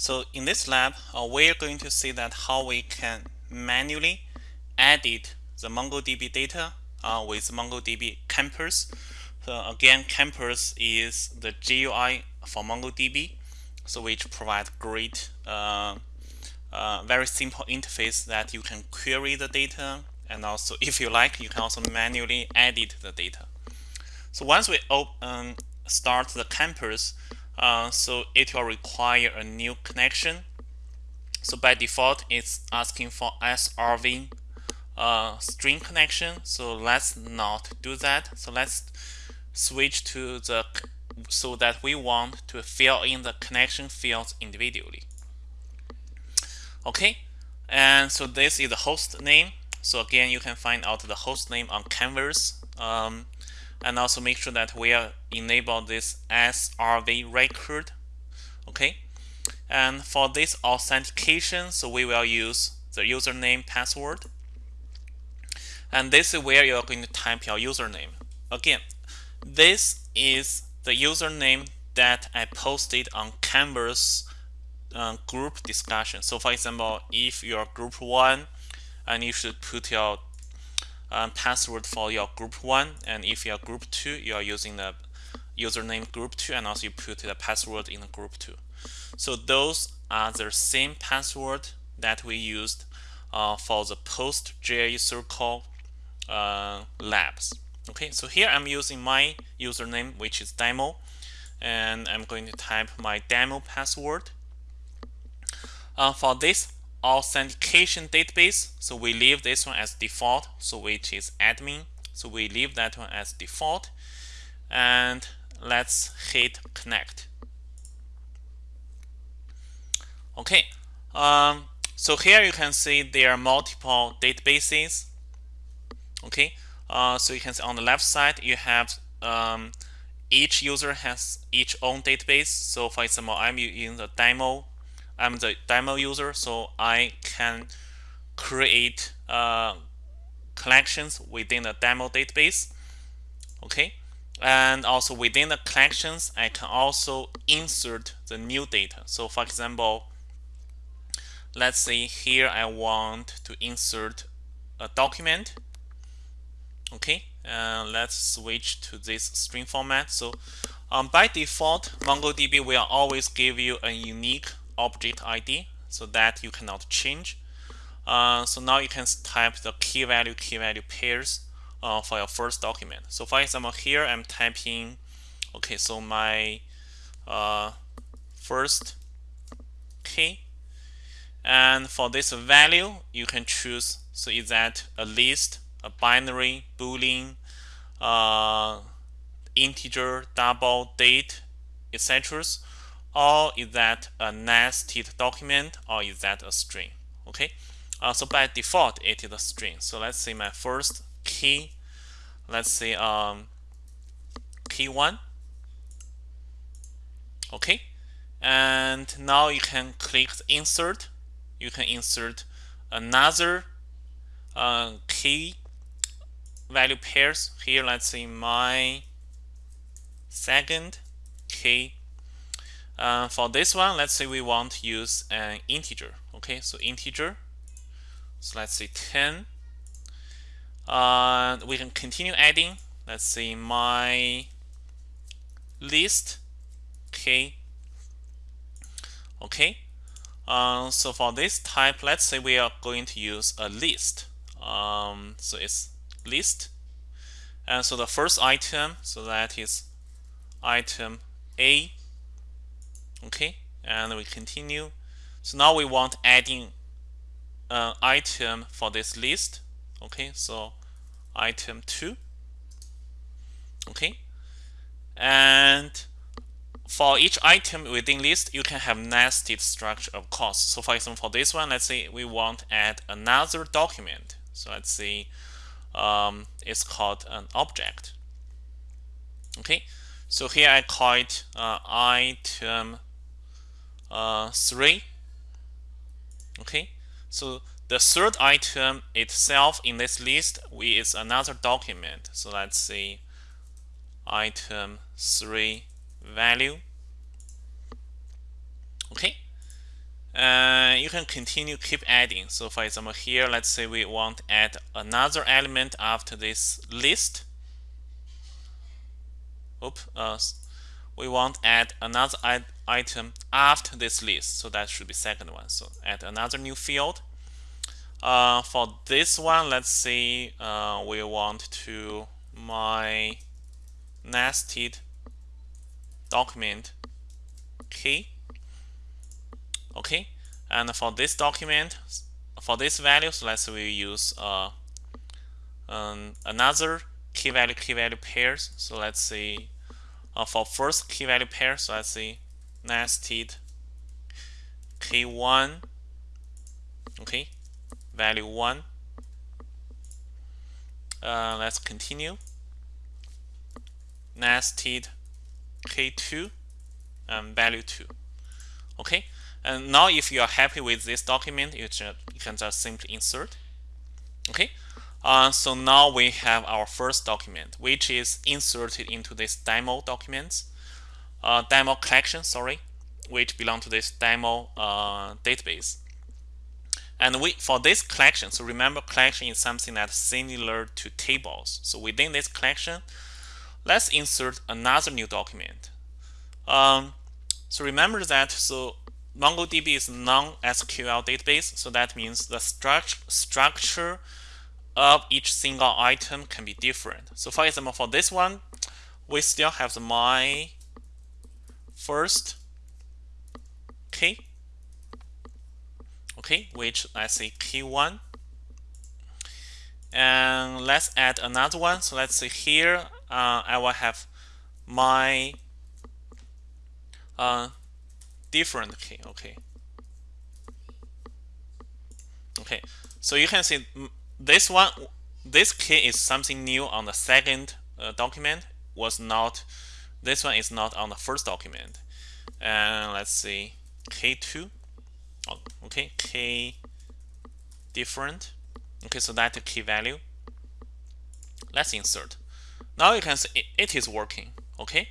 So in this lab, uh, we're going to see that how we can manually edit the MongoDB data uh, with MongoDB Compass. So again, Compass is the GUI for MongoDB, so which provides great, uh, uh, very simple interface that you can query the data, and also, if you like, you can also manually edit the data. So once we open, start the Compass, uh, so it will require a new connection. So by default, it's asking for srv uh, string connection. So let's not do that. So let's switch to the so that we want to fill in the connection fields individually. Okay, and so this is the host name. So again, you can find out the host name on Canvas. Um, and also make sure that we are enable this SRV record okay? And for this authentication so we will use the username password. And this is where you're going to type your username. Again this is the username that I posted on Canvas uh, group discussion. So for example if you're group one and you should put your um, password for your group 1 and if you're group 2 you are using the username group 2 and also you put the password in group 2 so those are the same password that we used uh, for the PostgreSQL uh, labs. Okay so here I'm using my username which is demo and I'm going to type my demo password. Uh, for this authentication database. So we leave this one as default, so which is admin. So we leave that one as default. And let's hit connect. Okay, um, so here you can see there are multiple databases. Okay, uh, so you can see on the left side you have um, each user has each own database. So for example, I'm using the demo I'm the demo user, so I can create uh, collections within the demo database. Okay, and also within the collections, I can also insert the new data. So for example, let's say here I want to insert a document. Okay, uh, let's switch to this string format. So um, by default, MongoDB will always give you a unique object ID so that you cannot change. Uh, so now you can type the key value key value pairs uh, for your first document. So for example, here I'm typing, okay, so my uh, first key. And for this value, you can choose, so is that a list, a binary, boolean, uh, integer, double, date, etc or is that a nested document or is that a string? Okay? Uh, so by default it is a string. So let's say my first key. Let's say um, key one. Okay? And now you can click insert. You can insert another uh, key value pairs. Here let's say my second key uh, for this one, let's say we want to use an integer. Okay, so integer. So let's say 10. Uh, we can continue adding. Let's say my list. Okay. Okay. Uh, so for this type, let's say we are going to use a list. Um, so it's list. And so the first item, so that is item A okay? And we continue. So now we want adding an item for this list. Okay? So item 2 okay? And for each item within list you can have nested structure of course. So for example for this one let's say we want add another document. So let's say um, it's called an object. Okay? So here I call it uh, item uh, 3 okay. So the third item itself in this list we is another document. So let's see. Item 3 value. Okay. You can continue keep adding. So for example, here, let's say we want to add another element after this list. Oop, uh, we want to add another item after this list. So that should be second one. So add another new field. Uh, for this one, let's say uh, we want to my nested document key. Okay, and for this document, for this value, so let's say we use uh, um, another key value key value pairs. So let's say uh, for first key value pair, so let's say nested k1 okay. Value 1 uh, let's continue. Nested k2 um, value 2 okay. And now if you are happy with this document you, just, you can just simply insert. Okay. Uh, so now we have our first document which is inserted into this demo documents uh, demo collection sorry which belong to this demo uh, database. And we for this collection so remember collection is something that's similar to tables. So within this collection let's insert another new document. Um, so remember that so MongoDB is non-SQL database so that means the struct structure of each single item can be different. So for example for this one we still have the my first key okay which let's say key one. And let's add another one. So let's say here uh, I will have my uh, different key okay. Okay so you can see this one this key is something new on the second uh, document was not this one is not on the first document. And let's see. K2 oh, okay. K different. Okay so that's the key value. Let's insert. Now you can see it, it is working. Okay.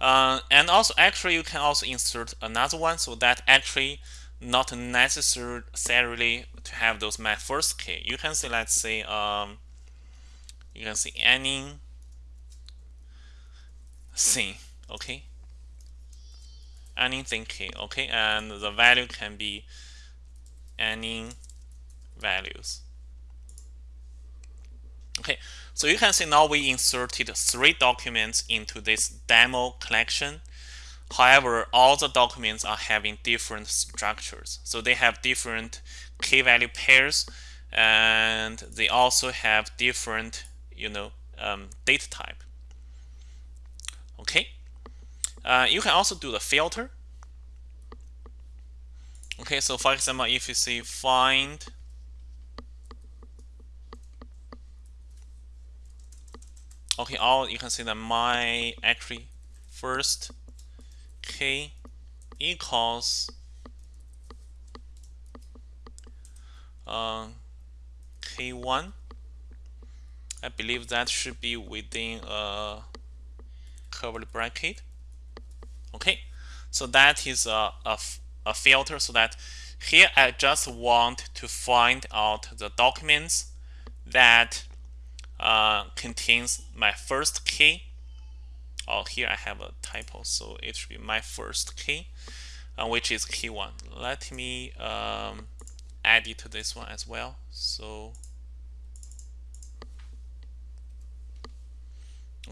Uh, and also actually you can also insert another one so that actually not necessarily to have those my first key. You can see let's say um, you can see any thing okay anything key okay and the value can be any values. Okay so you can see now we inserted three documents into this demo collection. However all the documents are having different structures. So they have different key value pairs and they also have different you know um, data type okay uh, you can also do the filter. Okay, so for example, if you see find okay, all you can see that my actually first k equals uh, k1. I believe that should be within a curly bracket. Okay so that is a, a, a filter so that here I just want to find out the documents that uh, contains my first key oh here I have a typo so it should be my first key uh, which is key one. Let me um, add it to this one as well. So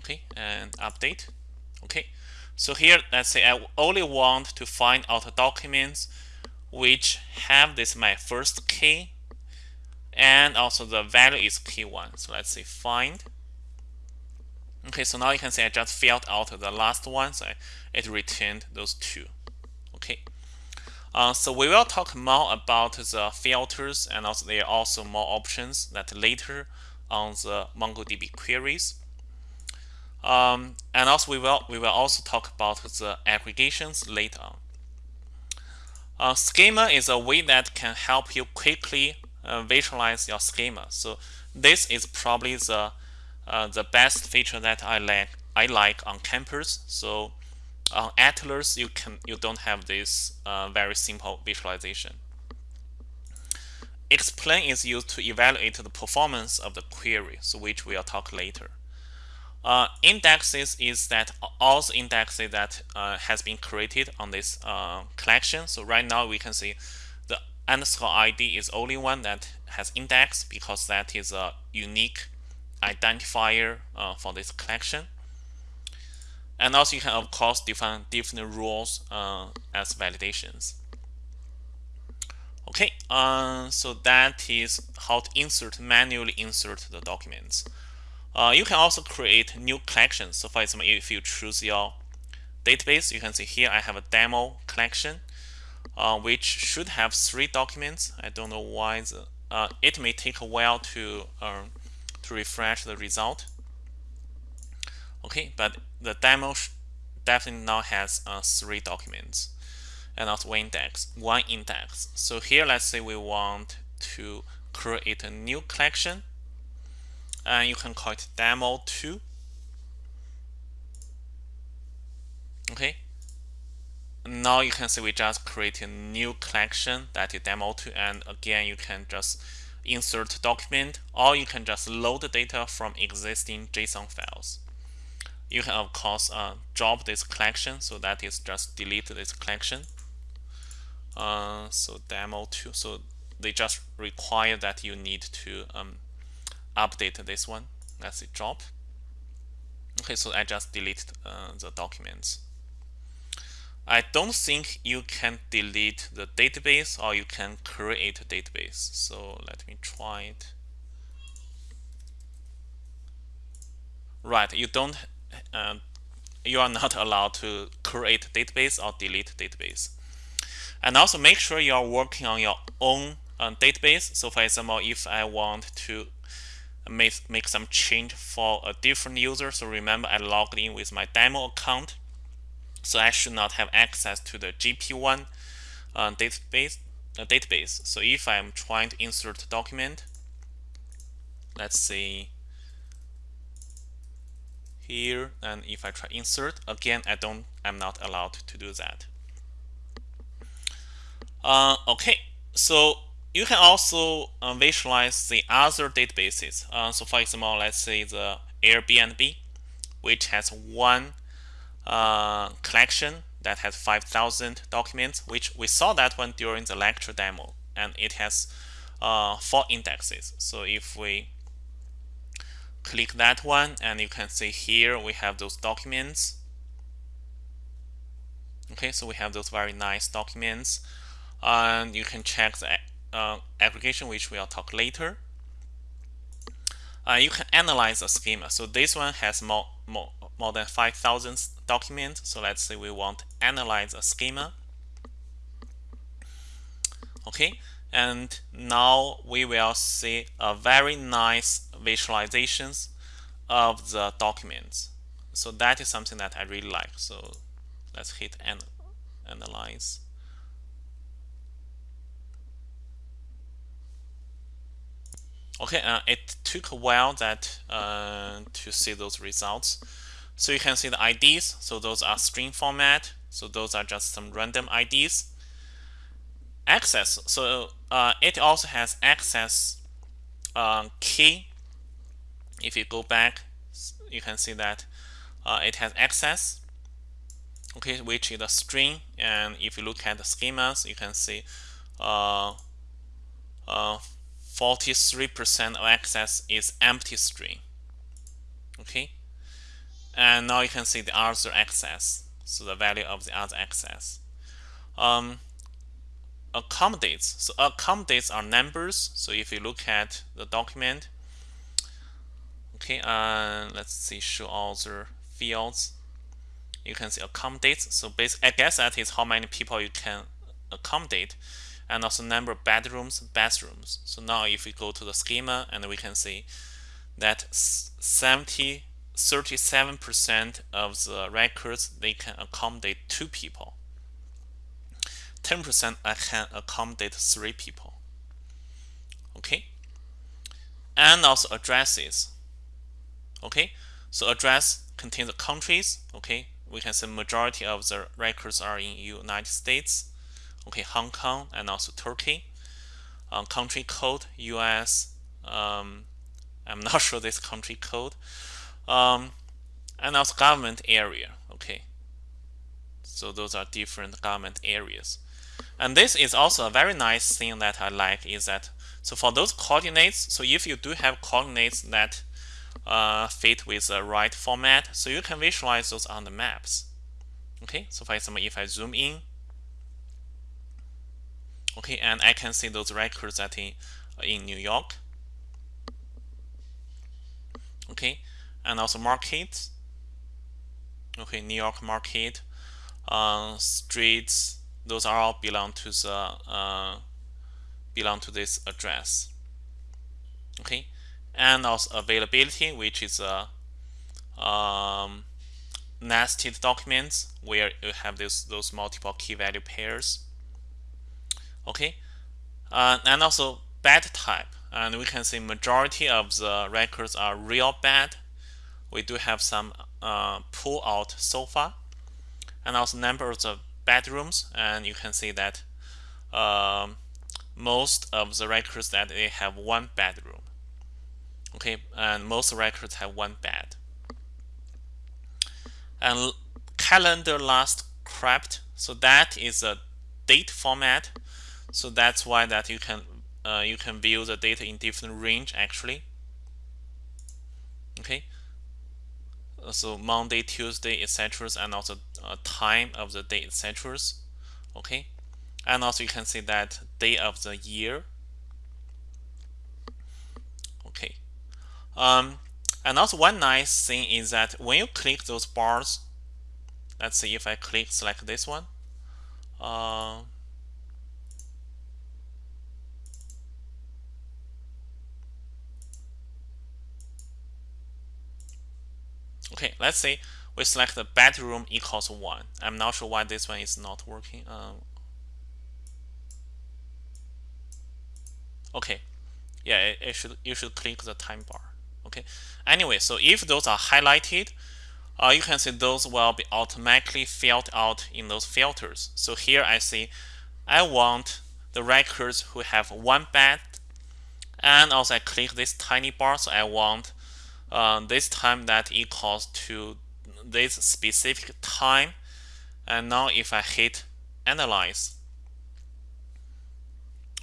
okay and update okay so here, let's say I only want to find out documents which have this my first key and also the value is key one. So let's say find. Okay, so now you can see I just filled out the last one, so it returned those two. Okay. Uh, so we will talk more about the filters and also there are also more options that later on the MongoDB queries. Um, and also we will we will also talk about the aggregations later on. Uh, schema is a way that can help you quickly uh, visualize your schema. So this is probably the uh, the best feature that I like I like on Compass. So on Atlas you can you don't have this uh, very simple visualization. explain is used to evaluate the performance of the query, so which we'll talk later. Uh, indexes is that all the indexes that uh, has been created on this uh, collection. So right now we can see the underscore ID is only one that has index because that is a unique identifier uh, for this collection. And also you can of course define different rules uh, as validations. Okay, uh, so that is how to insert manually insert the documents. Uh, you can also create new collections. So for example, if you choose your database, you can see here I have a demo collection, uh, which should have three documents. I don't know why the, uh, it may take a while to um, to refresh the result. Okay, but the demo definitely now has uh, three documents and also one index, one index. So here, let's say we want to create a new collection and you can call it demo2 okay. Now you can see we just create a new collection that is demo2 and again you can just insert document or you can just load the data from existing JSON files. You can of course uh, drop this collection so that is just delete this collection. Uh, so demo2 so they just require that you need to um, update this one. Let's see, drop. Okay, so I just delete uh, the documents. I don't think you can delete the database or you can create a database. So let me try it. Right, you don't, uh, you are not allowed to create database or delete database. And also make sure you are working on your own uh, database. So for example, if I want to make, make some change for a different user. So remember I logged in with my demo account. So I should not have access to the GP1 uh, database, uh, database. So if I'm trying to insert a document, let's see here, and if I try insert, again, I don't, I'm not allowed to do that. Uh, okay, so you can also uh, visualize the other databases. Uh, so for example, let's say the Airbnb, which has one uh, collection that has 5,000 documents, which we saw that one during the lecture demo, and it has uh, four indexes. So if we click that one, and you can see here we have those documents. Okay, so we have those very nice documents, and you can check the uh, application, which we'll talk later. Uh, you can analyze a schema. So this one has more, more, more than 5,000 documents. So let's say we want analyze a schema. Okay, and now we will see a very nice visualizations of the documents. So that is something that I really like. So let's hit an analyze. Okay, uh, it took a while that uh, to see those results. So you can see the IDs. So those are string format. So those are just some random IDs. Access. So uh, it also has access uh, key. If you go back, you can see that uh, it has access. Okay, which is a string. And if you look at the schemas, you can see uh, 43% of access is empty string. Okay. And now you can see the other access. So the value of the other access. Um, accommodates. So accommodates are numbers. So if you look at the document, okay, uh, let's see, show other fields. You can see accommodates. So basically, I guess that is how many people you can accommodate and also number of bedrooms, bathrooms. So now if we go to the schema and we can see that 70, 37% of the records, they can accommodate two people. 10% can accommodate three people. Okay. And also addresses. Okay. So address contains the countries. Okay. We can say majority of the records are in United States okay, Hong Kong and also Turkey. uh, country code US um, I'm not sure this country code. Um, and also government area okay. So those are different government areas. And this is also a very nice thing that I like is that so for those coordinates so if you do have coordinates that uh, fit with the right format so you can visualize those on the maps. Okay so for example if I zoom in okay and I can see those records that in, in New York. Okay and also markets okay New York market uh, streets those are all belong to the uh, belong to this address. Okay and also availability which is a um, nested documents where you have this those multiple key value pairs okay? Uh, and also bad type. And we can see majority of the records are real bad. We do have some uh, pull out so far. And also number of bedrooms and you can see that um, most of the records that they have one bedroom okay? And most records have one bed and calendar last scraped so that is a date format so that's why that you can uh, you can view the data in different range actually. Okay? So Monday Tuesday etc and also uh, time of the day etc okay? And also you can see that day of the year. Okay. Um, and also one nice thing is that when you click those bars let's see if I click select this one uh, Okay, let's say we select the bedroom equals 1. I'm not sure why this one is not working. Um, okay, yeah, it, it, should you should click the time bar. Okay, anyway, so if those are highlighted, uh, you can see those will be automatically filled out in those filters. So here I see I want the records who have one bed and also I click this tiny bar so I want uh, this time that equals to this specific time. And now if I hit analyze.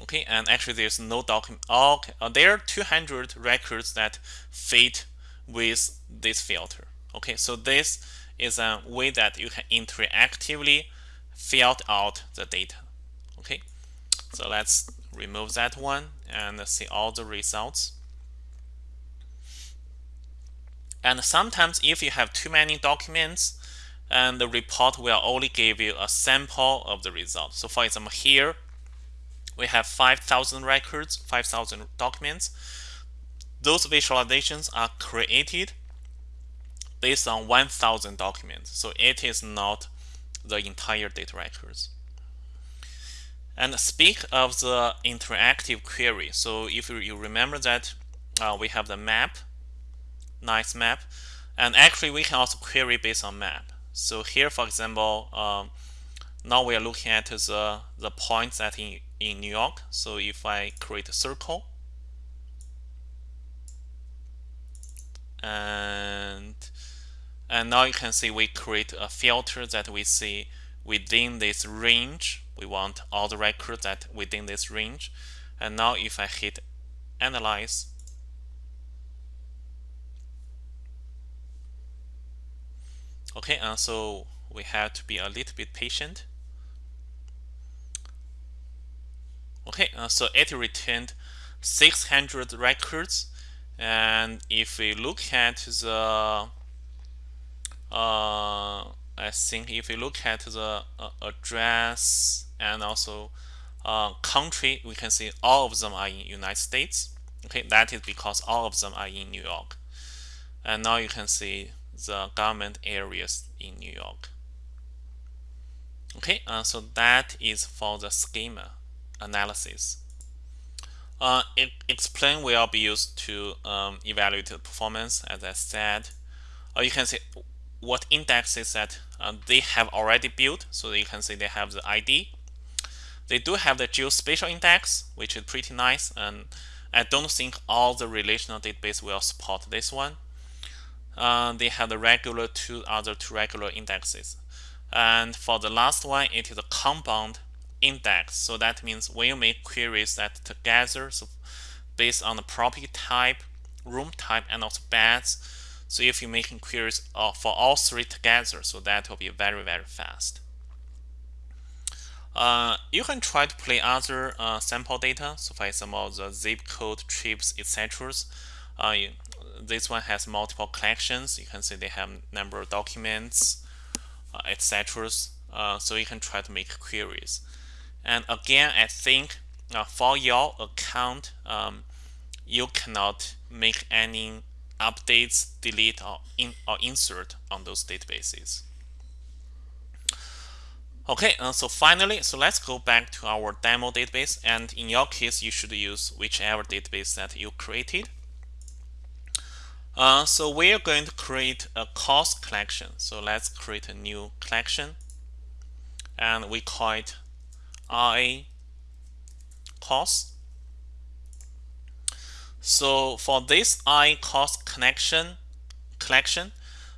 Okay and actually there's no document. Okay uh, there are 200 records that fit with this filter. Okay so this is a way that you can interactively fill out the data. Okay so let's remove that one and see all the results And sometimes if you have too many documents, and the report will only give you a sample of the result. So for example, here we have 5,000 records, 5,000 documents. Those visualizations are created based on 1,000 documents. So it is not the entire data records. And speak of the interactive query. So if you remember that uh, we have the map nice map. And actually, we can also query based on map. So here, for example, um, now we are looking at the, the points that in, in New York. So if I create a circle, and and now you can see we create a filter that we see within this range. We want all the records that within this range. And now if I hit analyze, Okay, uh, so we have to be a little bit patient. Okay, uh, so it returned 600 records and if we look at the uh, I think if we look at the uh, address and also uh, country we can see all of them are in United States okay that is because all of them are in New York and now you can see the government areas in New York. Okay, uh, so that is for the schema analysis. Uh, it, explain will be used to um, evaluate the performance, as I said. Uh, you can see what indexes that uh, they have already built. So you can see they have the ID. they do have the geospatial index, which is pretty nice, and I don't think all the relational database will support this one. Uh, they have the regular two other two regular indexes. And for the last one, it is a compound index. So that means when you make queries that together, so based on the property type, room type, and also beds. So if you're making queries uh, for all three together, so that will be very, very fast. Uh, you can try to play other uh, sample data, so for example, the zip code, trips, etc. Uh, this one has multiple collections. You can see they have number of documents, uh, etc. Uh, so you can try to make queries. And again, I think uh, for your account, um, you cannot make any updates, delete, or, in, or insert on those databases. Okay, uh, so finally, so let's go back to our demo database. And in your case, you should use whichever database that you created. Uh, so we're going to create a cost collection. So let's create a new collection. And we call it RA cost. So for this I cost connection collection,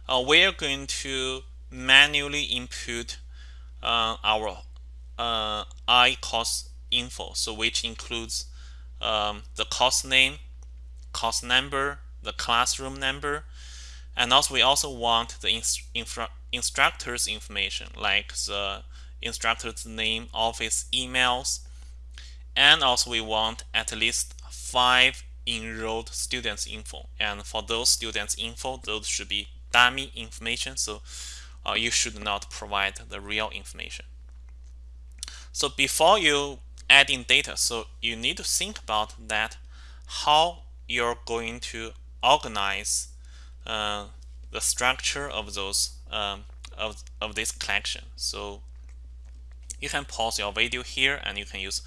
uh, we're going to manually input uh, our uh, I cost info, so which includes um, the cost name, cost number, the classroom number, and also we also want the instructor's information like the instructor's name, office emails, and also we want at least five enrolled students info. And for those students info, those should be dummy information. So uh, you should not provide the real information. So before you add in data, so you need to think about that, how you're going to organize uh, the structure of those um, of, of this collection. So you can pause your video here and you can use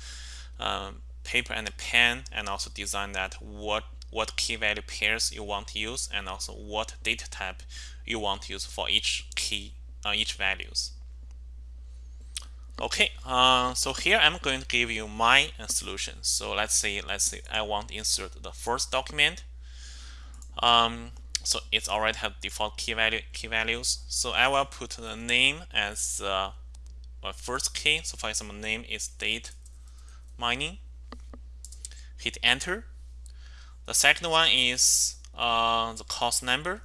um, paper and pen and also design that what what key value pairs you want to use and also what data type you want to use for each key uh, each values. Okay uh, so here I'm going to give you my solution. So let's say let's say I want to insert the first document um, so it's already have default key value key values. So I will put the name as uh, first key. So for example name is date mining. Hit enter. The second one is uh, the cost number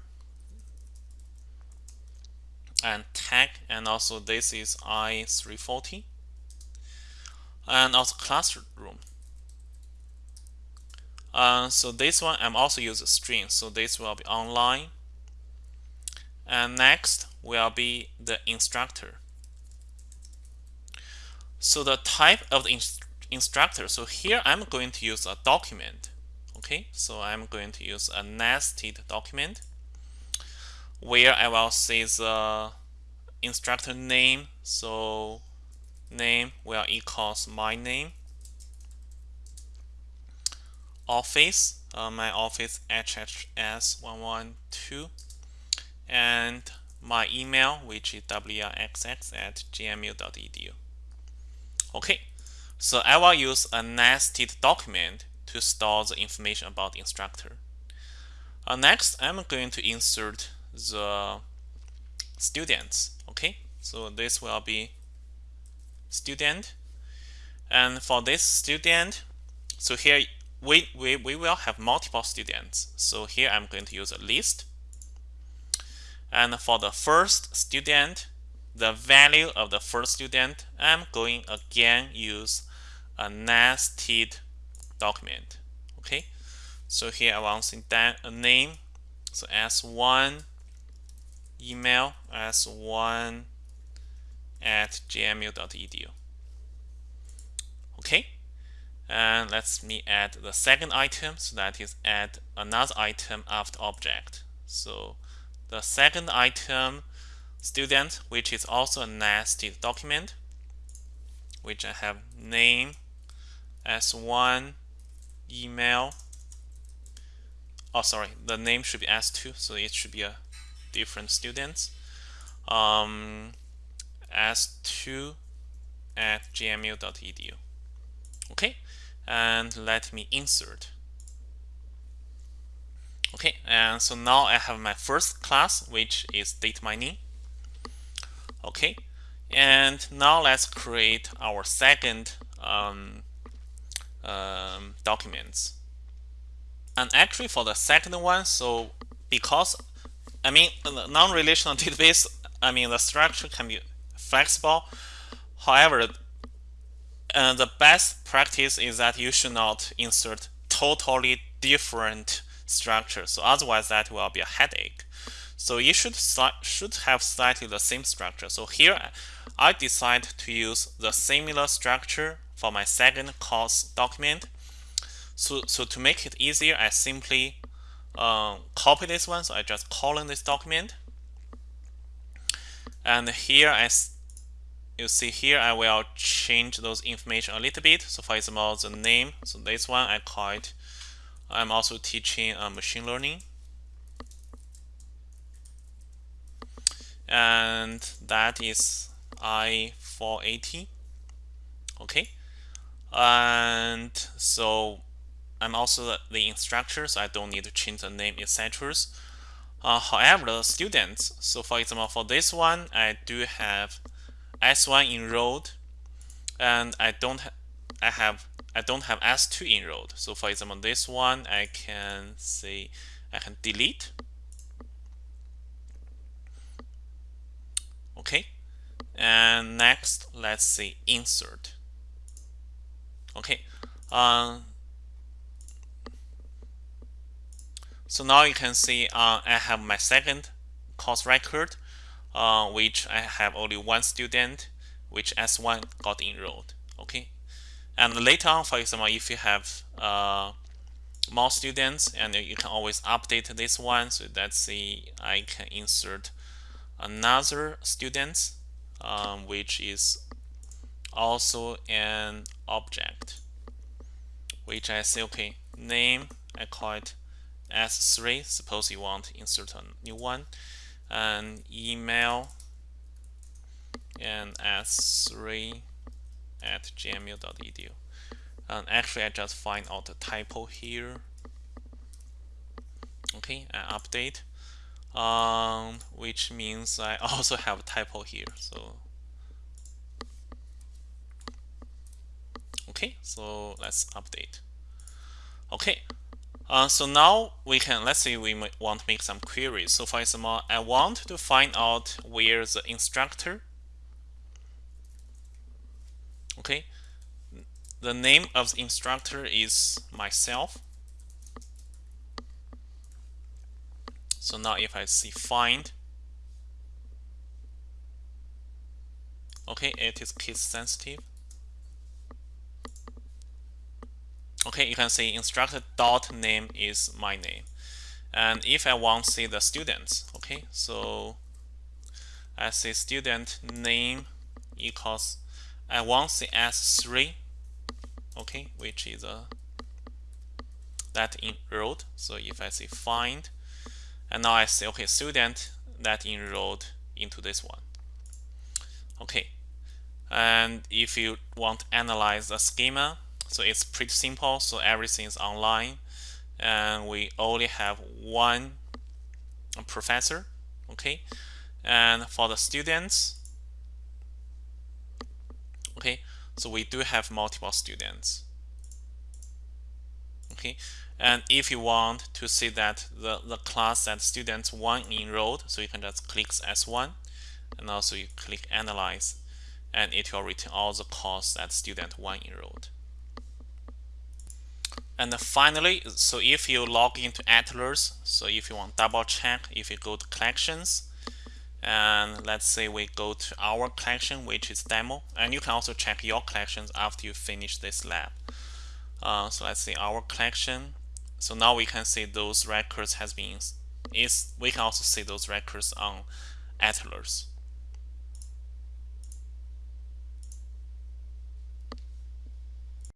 and tag and also this is I340 and also classroom uh, so this one I'm also use a string. So this will be online. And next will be the instructor. So the type of the inst instructor. So here I'm going to use a document. Okay? So I'm going to use a nested document where I will say the instructor name. So name will equals my name office uh, my office hhs112 and my email which is wrxx at gmu.edu okay so I will use a nested document to store the information about the instructor. Uh, next I'm going to insert the students okay? So this will be student. And for this student so here we, we, we will have multiple students. So here I'm going to use a list. And for the first student the value of the first student I'm going again use a nested document. Okay? So here I want to that a name. So s1 email s1 at gmu.edu okay and let's me add the second item so that is add another item after object. So the second item student which is also a nested document which I have name s1 email. Oh sorry the name should be s2 so it should be a different students um, S2 at gmu.edu. Okay, and let me insert. Okay, and so now I have my first class, which is data mining. Okay, and now let's create our second um, um, documents. And actually for the second one, so because, I mean, non-relational database, I mean, the structure can be flexible. However, uh, the best practice is that you should not insert totally different structure. So otherwise that will be a headache. So you should should have slightly the same structure. So here I decide to use the similar structure for my second course document. So, so to make it easier, I simply uh, copy this one. So I just colon this document. And here, as you see here, I will change those information a little bit. So for example, the name. So this one I call it. I'm also teaching uh, machine learning. And that is I480. Okay. And so I'm also the instructor, so I don't need to change the name, etc. Uh, however, the students, so for example, for this one, I do have S1 enrolled, and I don't ha I have I don't have S2 enrolled. So for example, this one I can say I can delete. Okay, and next let's say insert. Okay, uh, So now you can see uh, I have my second course record, uh, which I have only one student, which S1 got enrolled. Okay, and later on, for example, if you have uh, more students, and you can always update this one. So let's see, I can insert another student, um, which is also an object, which I say, okay, name, I call it S3 suppose you want to insert a new one and email and S3 at gmu.edu and actually I just find out the typo here. Okay and update. Um, which means I also have a typo here so. Okay so let's update. Okay uh, so now we can, let's say we want to make some queries. So for example, I want to find out where the instructor, okay, the name of the instructor is myself. So now if I see find, okay, it is case sensitive. Okay you can see instructor dot name is my name. And if I want to see the students okay so I say student name equals I want to see s3 okay which is a that enrolled so if I say find and now I say okay student that enrolled into this one. Okay and if you want to analyze the schema so it's pretty simple. So everything is online. And we only have one professor. Okay. And for the students, okay, so we do have multiple students. Okay. And if you want to see that the, the class that students one enrolled, so you can just click S1 and also you click analyze and it will return all the course that student one enrolled. And finally, so if you log into Atlas, so if you want double check, if you go to collections, and let's say we go to our collection, which is demo, and you can also check your collections after you finish this lab. Uh, so let's say our collection. So now we can see those records has been is we can also see those records on Atlas.